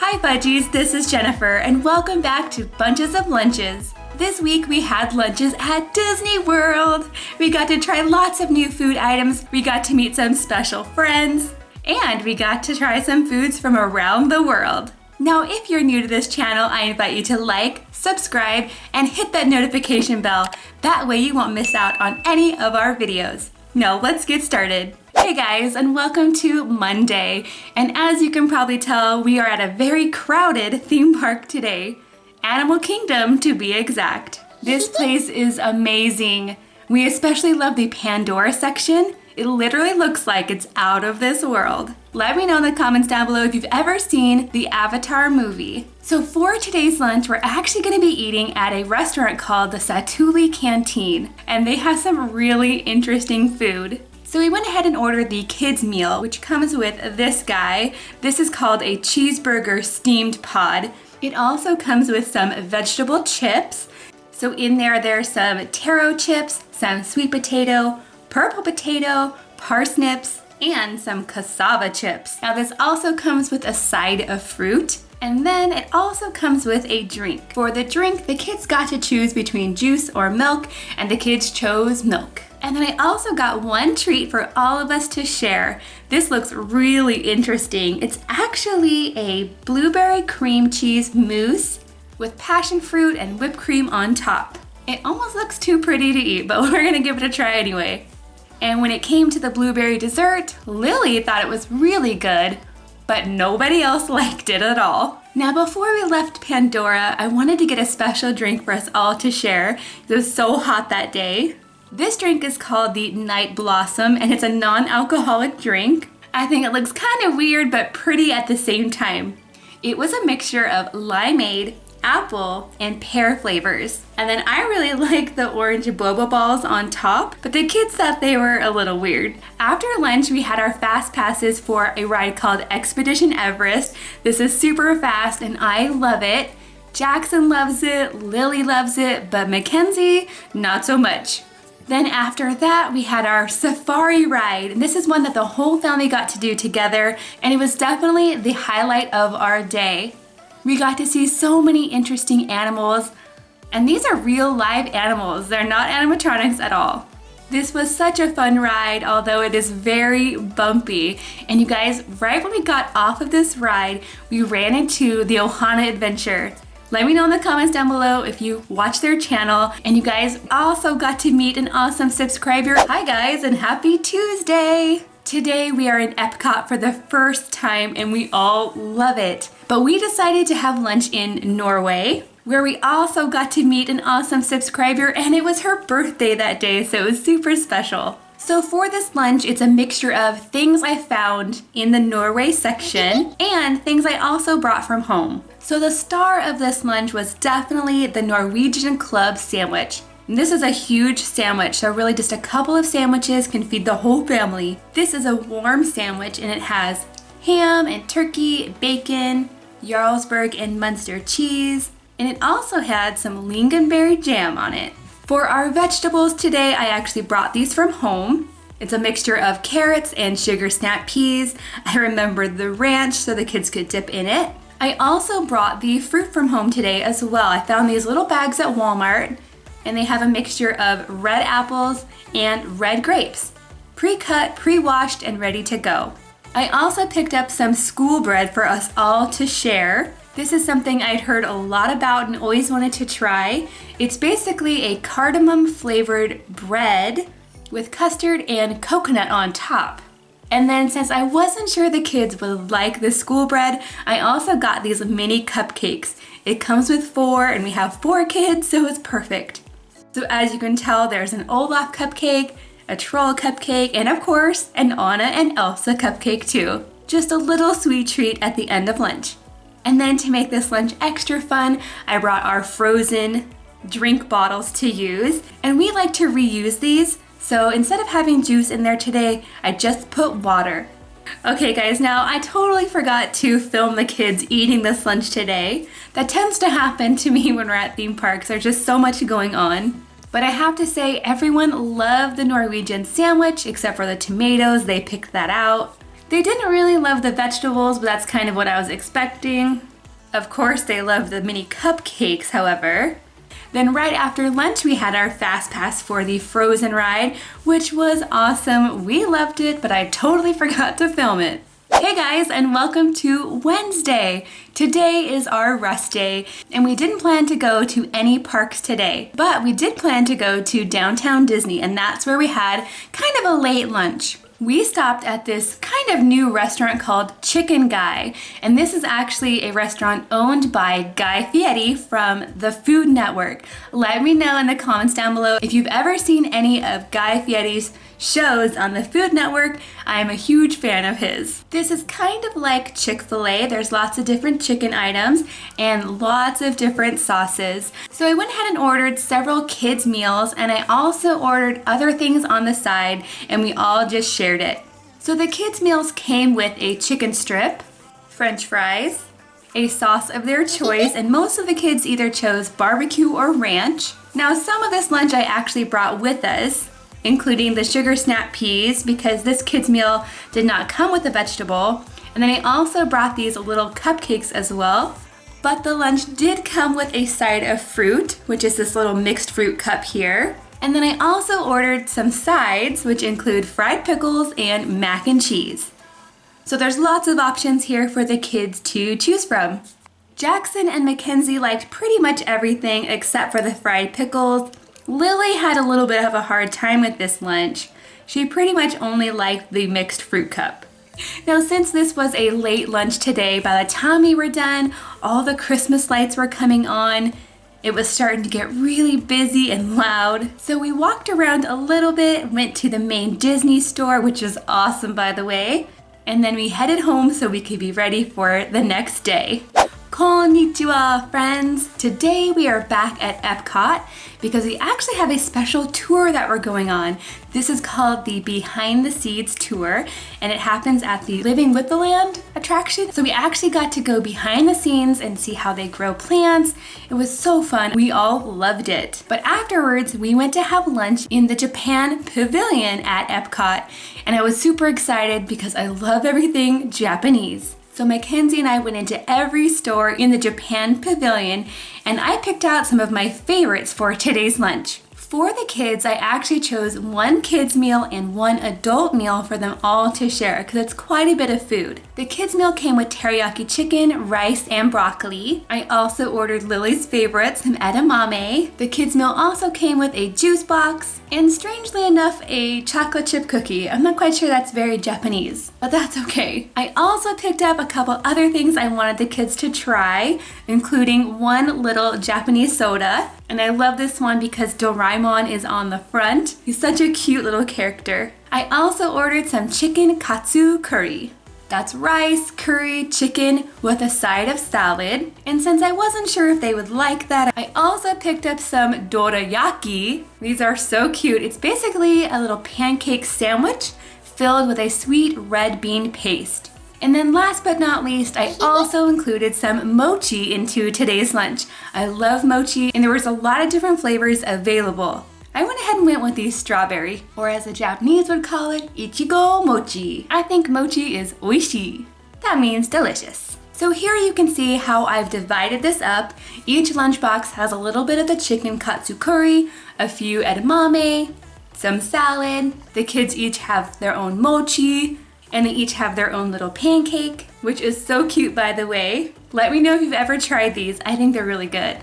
Hi Bunchies, this is Jennifer and welcome back to Bunches of Lunches. This week we had lunches at Disney World. We got to try lots of new food items, we got to meet some special friends, and we got to try some foods from around the world. Now if you're new to this channel, I invite you to like, subscribe, and hit that notification bell. That way you won't miss out on any of our videos. Now let's get started. Hey guys, and welcome to Monday. And as you can probably tell, we are at a very crowded theme park today. Animal Kingdom, to be exact. This place is amazing. We especially love the Pandora section. It literally looks like it's out of this world. Let me know in the comments down below if you've ever seen the Avatar movie. So for today's lunch, we're actually gonna be eating at a restaurant called the Satu'li Canteen, and they have some really interesting food. So we went ahead and ordered the kids meal, which comes with this guy. This is called a cheeseburger steamed pod. It also comes with some vegetable chips. So in there, there's some taro chips, some sweet potato, purple potato, parsnips, and some cassava chips. Now this also comes with a side of fruit. And then it also comes with a drink. For the drink, the kids got to choose between juice or milk, and the kids chose milk. And then I also got one treat for all of us to share. This looks really interesting. It's actually a blueberry cream cheese mousse with passion fruit and whipped cream on top. It almost looks too pretty to eat, but we're gonna give it a try anyway. And when it came to the blueberry dessert, Lily thought it was really good, but nobody else liked it at all. Now before we left Pandora, I wanted to get a special drink for us all to share. It was so hot that day. This drink is called the Night Blossom and it's a non-alcoholic drink. I think it looks kind of weird but pretty at the same time. It was a mixture of limeade, apple, and pear flavors. And then I really like the orange boba balls on top, but the kids thought they were a little weird. After lunch, we had our fast passes for a ride called Expedition Everest. This is super fast and I love it. Jackson loves it, Lily loves it, but Mackenzie, not so much. Then after that, we had our safari ride. And this is one that the whole family got to do together. And it was definitely the highlight of our day. We got to see so many interesting animals. And these are real live animals. They're not animatronics at all. This was such a fun ride, although it is very bumpy. And you guys, right when we got off of this ride, we ran into the Ohana Adventure. Let me know in the comments down below if you watch their channel and you guys also got to meet an awesome subscriber. Hi guys and happy Tuesday! Today we are in Epcot for the first time and we all love it. But we decided to have lunch in Norway where we also got to meet an awesome subscriber and it was her birthday that day so it was super special. So for this lunch, it's a mixture of things I found in the Norway section and things I also brought from home. So the star of this lunch was definitely the Norwegian Club sandwich. This is a huge sandwich, so really just a couple of sandwiches can feed the whole family. This is a warm sandwich and it has ham and turkey, bacon, Jarlsberg and Munster cheese, and it also had some lingonberry jam on it. For our vegetables today, I actually brought these from home. It's a mixture of carrots and sugar snap peas. I remembered the ranch so the kids could dip in it. I also brought the fruit from home today as well. I found these little bags at Walmart and they have a mixture of red apples and red grapes. Pre-cut, pre-washed, and ready to go. I also picked up some school bread for us all to share. This is something I'd heard a lot about and always wanted to try. It's basically a cardamom flavored bread with custard and coconut on top. And then since I wasn't sure the kids would like the school bread, I also got these mini cupcakes. It comes with four and we have four kids, so it's perfect. So as you can tell, there's an Olaf cupcake, a troll cupcake, and of course, an Anna and Elsa cupcake too. Just a little sweet treat at the end of lunch. And then to make this lunch extra fun, I brought our frozen drink bottles to use. And we like to reuse these, so instead of having juice in there today, I just put water. Okay guys, now I totally forgot to film the kids eating this lunch today. That tends to happen to me when we're at theme parks. There's just so much going on. But I have to say, everyone loved the Norwegian sandwich except for the tomatoes. They picked that out. They didn't really love the vegetables, but that's kind of what I was expecting. Of course, they loved the mini cupcakes, however. Then right after lunch, we had our fast pass for the Frozen ride, which was awesome. We loved it, but I totally forgot to film it. Hey guys, and welcome to Wednesday. Today is our rest day, and we didn't plan to go to any parks today, but we did plan to go to downtown Disney, and that's where we had kind of a late lunch we stopped at this kind of new restaurant called Chicken Guy. And this is actually a restaurant owned by Guy Fieri from the Food Network. Let me know in the comments down below if you've ever seen any of Guy Fieri's shows on the Food Network. I am a huge fan of his. This is kind of like Chick-fil-A. There's lots of different chicken items and lots of different sauces. So I went ahead and ordered several kids meals and I also ordered other things on the side and we all just shared it. So the kids meals came with a chicken strip, french fries, a sauce of their choice, and most of the kids either chose barbecue or ranch. Now some of this lunch I actually brought with us, including the sugar snap peas because this kid's meal did not come with a vegetable. And then I also brought these little cupcakes as well. But the lunch did come with a side of fruit, which is this little mixed fruit cup here. And then I also ordered some sides, which include fried pickles and mac and cheese. So there's lots of options here for the kids to choose from. Jackson and Mackenzie liked pretty much everything except for the fried pickles, Lily had a little bit of a hard time with this lunch. She pretty much only liked the mixed fruit cup. Now since this was a late lunch today, by the time we were done, all the Christmas lights were coming on. It was starting to get really busy and loud. So we walked around a little bit, went to the main Disney store, which is awesome by the way. And then we headed home so we could be ready for the next day. Konnichiwa friends! Today we are back at Epcot because we actually have a special tour that we're going on. This is called the Behind the Seeds Tour and it happens at the Living with the Land attraction. So we actually got to go behind the scenes and see how they grow plants. It was so fun. We all loved it. But afterwards we went to have lunch in the Japan Pavilion at Epcot and I was super excited because I love everything Japanese. So Mackenzie and I went into every store in the Japan Pavilion and I picked out some of my favorites for today's lunch. For the kids, I actually chose one kids meal and one adult meal for them all to share because it's quite a bit of food. The kids meal came with teriyaki chicken, rice, and broccoli. I also ordered Lily's favorite, some edamame. The kids meal also came with a juice box and strangely enough, a chocolate chip cookie. I'm not quite sure that's very Japanese, but that's okay. I also picked up a couple other things I wanted the kids to try, including one little Japanese soda and I love this one because Doraemon is on the front. He's such a cute little character. I also ordered some chicken katsu curry. That's rice, curry, chicken with a side of salad. And since I wasn't sure if they would like that, I also picked up some dorayaki. These are so cute. It's basically a little pancake sandwich filled with a sweet red bean paste. And then last but not least, I also included some mochi into today's lunch. I love mochi and there was a lot of different flavors available. I went ahead and went with the strawberry, or as the Japanese would call it, ichigo mochi. I think mochi is oishi. That means delicious. So here you can see how I've divided this up. Each lunchbox has a little bit of the chicken katsu curry, a few edamame, some salad. The kids each have their own mochi, and they each have their own little pancake, which is so cute by the way. Let me know if you've ever tried these. I think they're really good.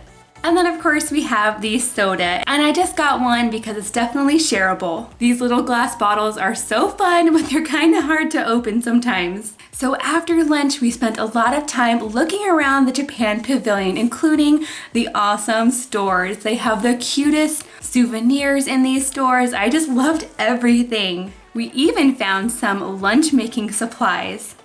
And then of course we have the soda and I just got one because it's definitely shareable. These little glass bottles are so fun but they're kind of hard to open sometimes. So after lunch we spent a lot of time looking around the Japan Pavilion including the awesome stores. They have the cutest souvenirs in these stores. I just loved everything. We even found some lunch making supplies.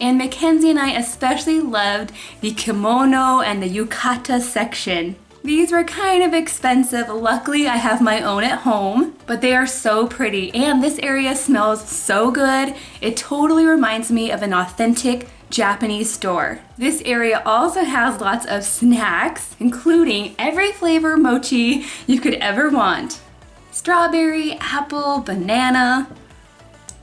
And Mackenzie and I especially loved the kimono and the yukata section. These were kind of expensive. Luckily, I have my own at home, but they are so pretty. And this area smells so good. It totally reminds me of an authentic Japanese store. This area also has lots of snacks, including every flavor mochi you could ever want. Strawberry, apple, banana,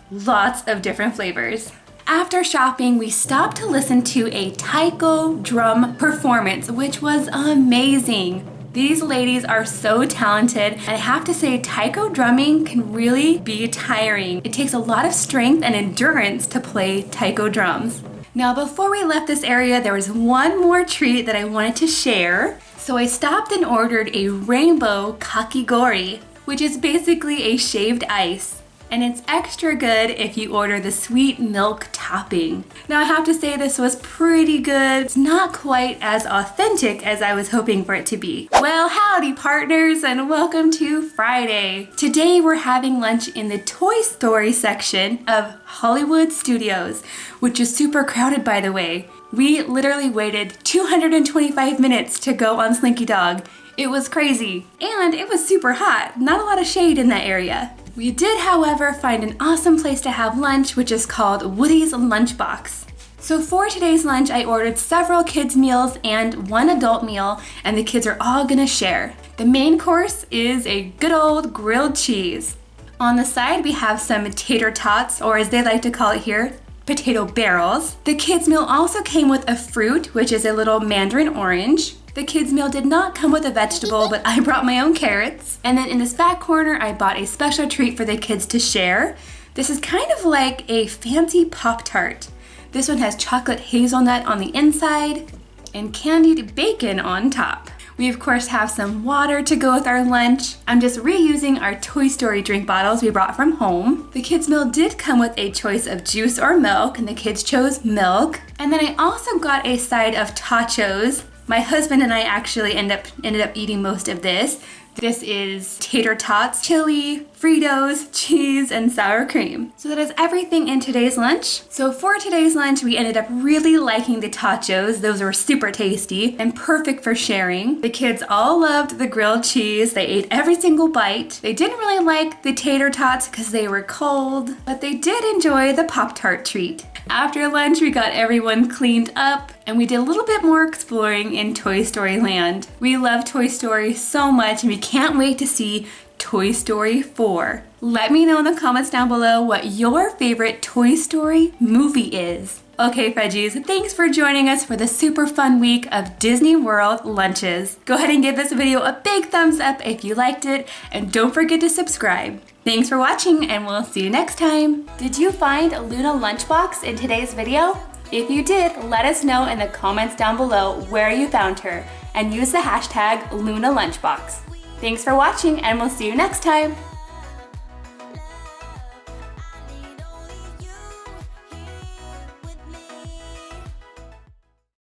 lots of different flavors. After shopping, we stopped to listen to a taiko drum performance, which was amazing. These ladies are so talented, and I have to say, taiko drumming can really be tiring. It takes a lot of strength and endurance to play taiko drums. Now, before we left this area, there was one more treat that I wanted to share. So I stopped and ordered a rainbow kakigori, which is basically a shaved ice and it's extra good if you order the sweet milk topping. Now I have to say this was pretty good. It's not quite as authentic as I was hoping for it to be. Well, howdy partners and welcome to Friday. Today we're having lunch in the Toy Story section of Hollywood Studios, which is super crowded by the way. We literally waited 225 minutes to go on Slinky Dog. It was crazy. And it was super hot. Not a lot of shade in that area. We did, however, find an awesome place to have lunch, which is called Woody's Lunchbox. So for today's lunch, I ordered several kids meals and one adult meal, and the kids are all gonna share. The main course is a good old grilled cheese. On the side, we have some tater tots, or as they like to call it here, potato barrels. The kids meal also came with a fruit, which is a little mandarin orange. The kids meal did not come with a vegetable, but I brought my own carrots. And then in this back corner, I bought a special treat for the kids to share. This is kind of like a fancy Pop-Tart. This one has chocolate hazelnut on the inside and candied bacon on top. We of course have some water to go with our lunch. I'm just reusing our Toy Story drink bottles we brought from home. The kids meal did come with a choice of juice or milk and the kids chose milk. And then I also got a side of totchos my husband and I actually end up ended up eating most of this. This is tater tots, chili, Fritos, cheese, and sour cream. So that is everything in today's lunch. So for today's lunch, we ended up really liking the totchos. Those were super tasty and perfect for sharing. The kids all loved the grilled cheese. They ate every single bite. They didn't really like the tater tots because they were cold, but they did enjoy the Pop-Tart treat. After lunch, we got everyone cleaned up and we did a little bit more exploring in Toy Story Land. We love Toy Story so much and we can't wait to see Toy Story 4. Let me know in the comments down below what your favorite Toy Story movie is. Okay, Fredgies, thanks for joining us for the super fun week of Disney World lunches. Go ahead and give this video a big thumbs up if you liked it, and don't forget to subscribe. Thanks for watching, and we'll see you next time. Did you find Luna Lunchbox in today's video? If you did, let us know in the comments down below where you found her, and use the hashtag Luna Lunchbox. Thanks for watching, and we'll see you next time.